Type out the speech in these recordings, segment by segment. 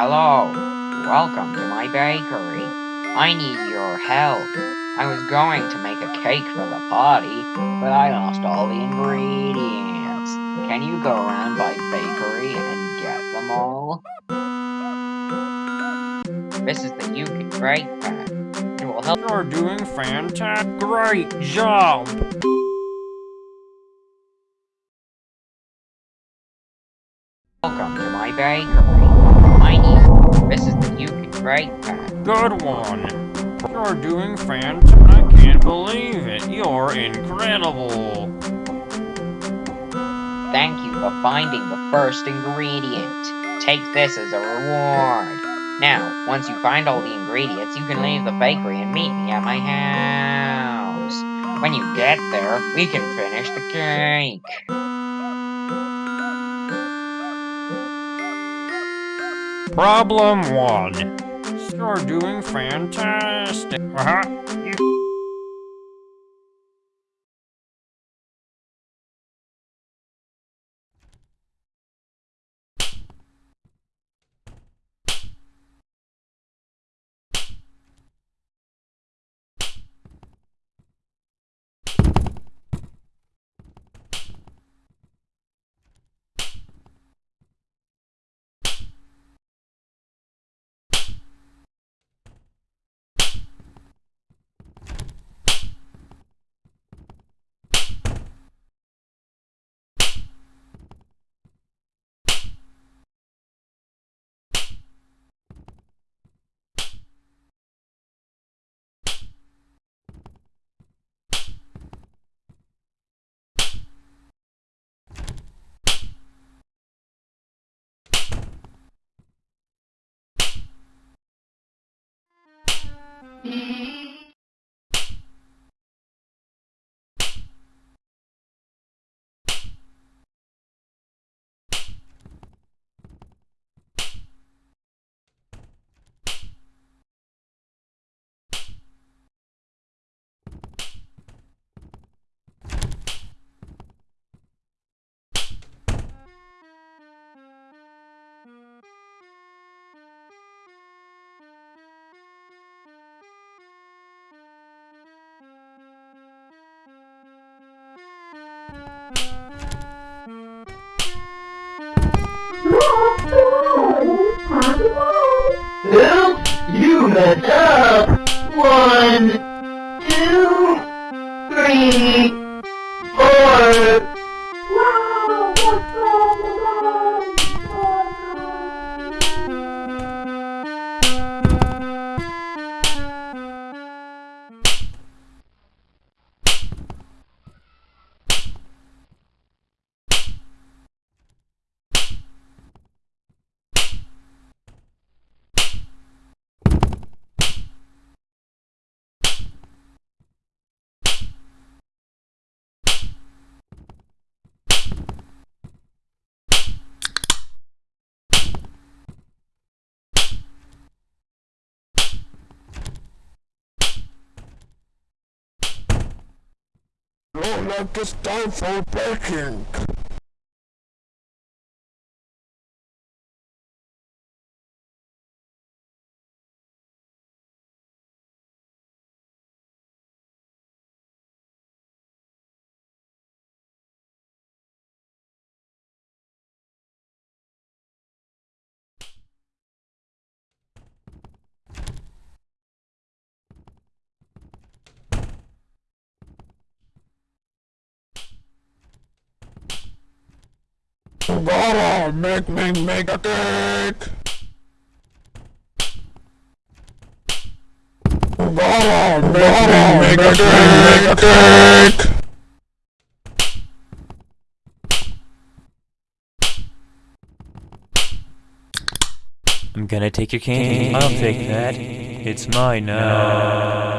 Hello, welcome to my bakery. I need your help. I was going to make a cake for the party, but I lost all the ingredients. Can you go around my bakery and get them all? This is the Yuki Great Pack. It will help. You're doing fantastic. Great job. Welcome to my bakery. This is the Great Pack. Good one. You're doing fantastic. I can't believe it. You're incredible. Thank you for finding the first ingredient. Take this as a reward. Now, once you find all the ingredients, you can leave the bakery and meet me at my house. When you get there, we can finish the cake. Problem one. You're doing fantastic. Uh-huh. You- Help! Like it's time for Gotta make me make a cake. Gotta make me make a cake. Make a cake. I'm gonna take your cane. I'll take that. It's mine now.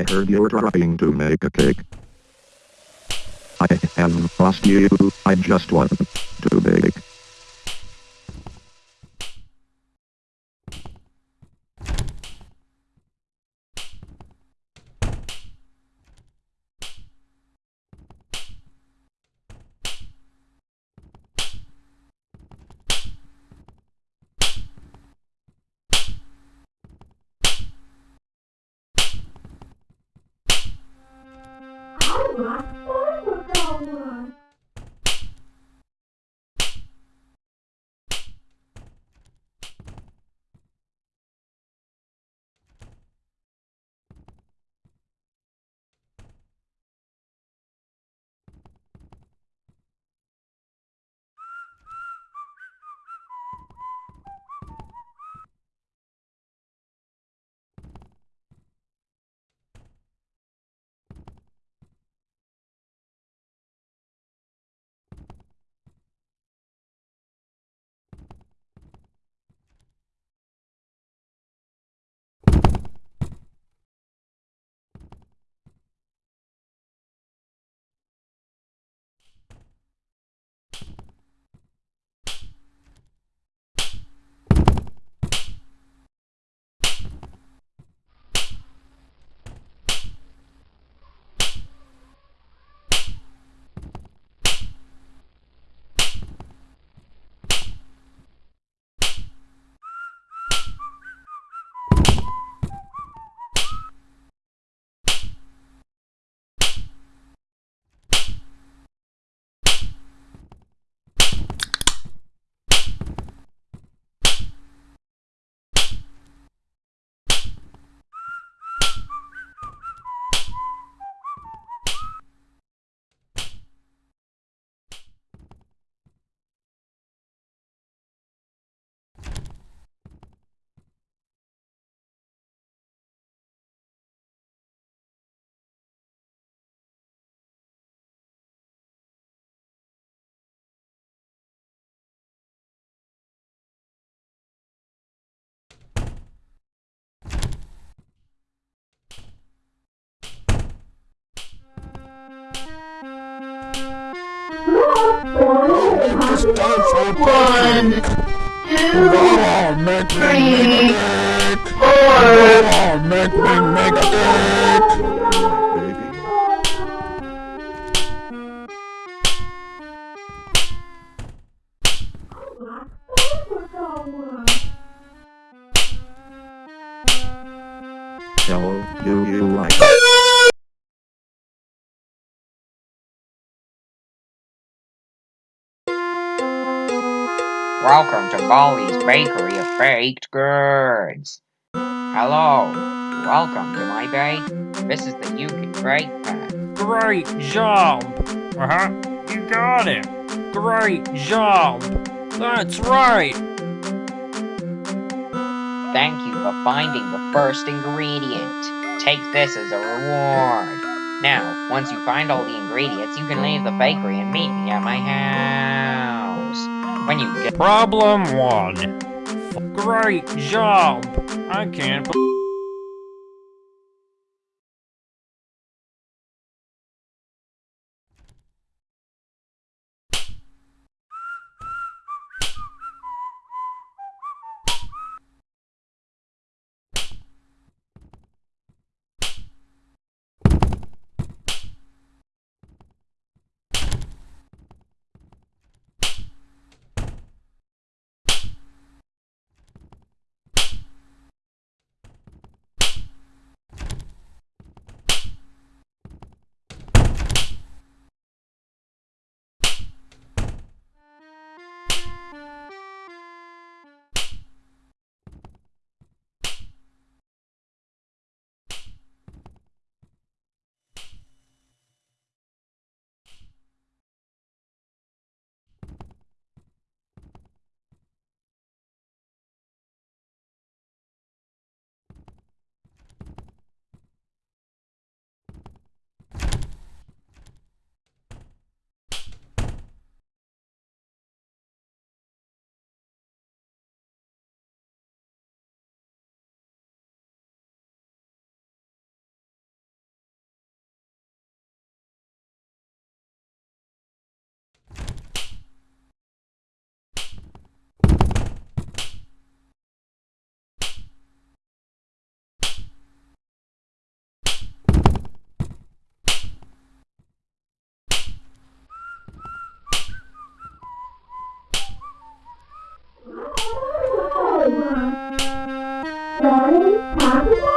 I heard you're trying to make a cake. I am you. I just want to bake. It's time for One, two, Oh, make me make a cake. four, Oh, make me make a cake. Hello, do you like Welcome to Baldi's Bakery of Baked Goods. Hello. Welcome to my bake. This is the You Can Bake Pen. Great job! Uh-huh, you got it! Great job! That's right! Thank you for finding the first ingredient. Take this as a reward. Now, once you find all the ingredients, you can leave the bakery and meet me at my house. When you get Problem one. Great job! I can't be- one,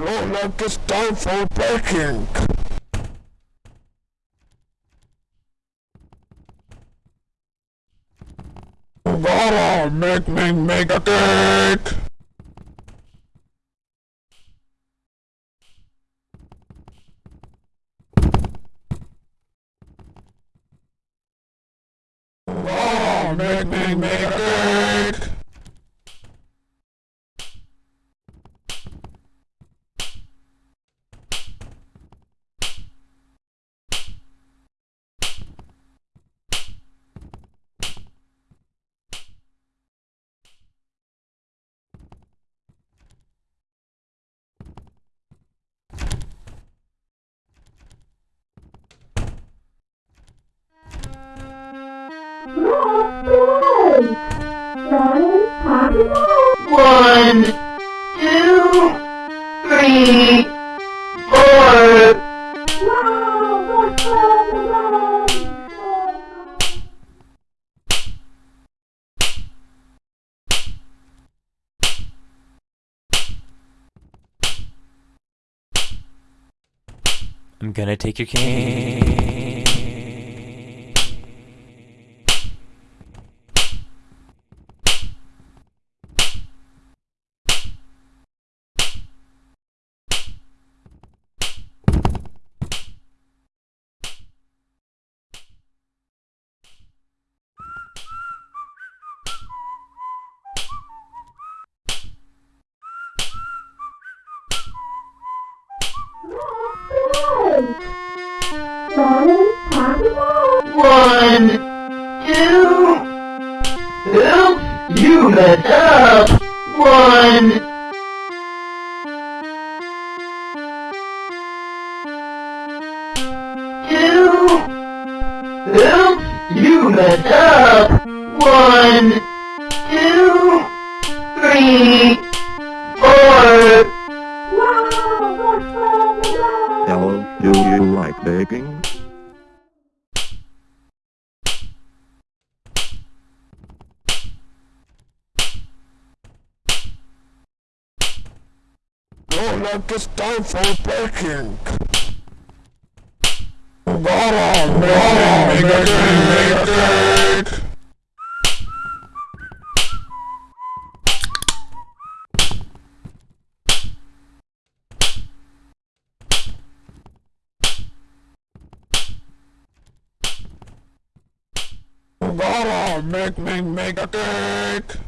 Look like it's time for baking. Oh, make me make a cake. Make me make a cake. One, two, three, four. I'm gonna take your cane. One, two. Oops, you messed up. One. Two. Oops, you messed up. One, two, three, four. Hello, do you like baking? Look, it's time for baking. Got on, make a make a cake. Got on, make, make, make a cake.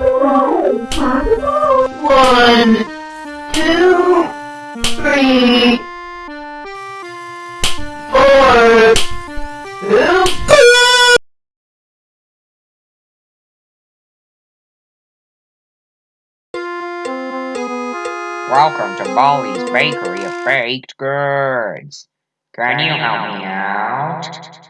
One, two, three, four. Welcome to Baldi's Bakery of Baked Goods. Can you help me out?